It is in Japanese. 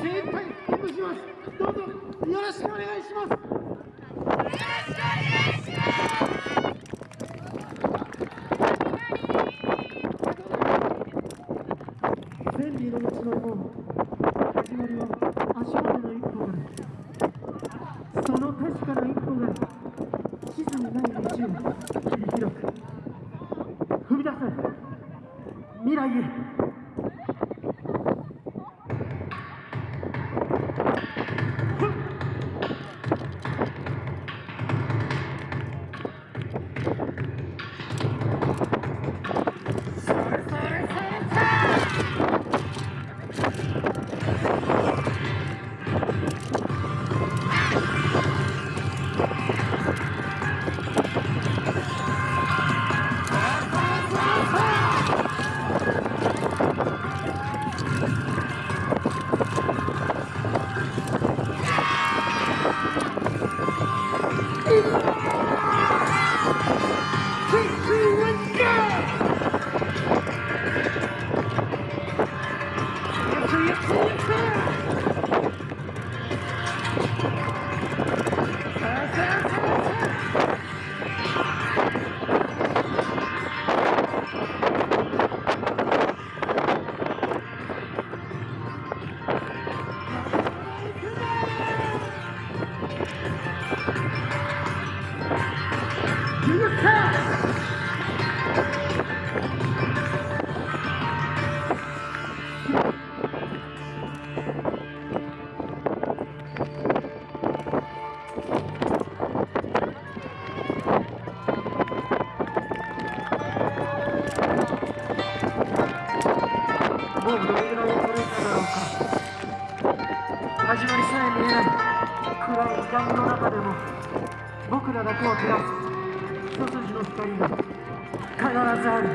精一杯演舞します。どうぞよろしくお願いします。よろしくお願いします。千里の道の門始まりは足元の一歩からその確かな一歩が地図にない道を切り開く踏み出せ。未来へ。もうどれぐらい遅れただろうか始まりさえ見えない暗い時間の中でも僕らだけを照らす一筋の光が必ずある。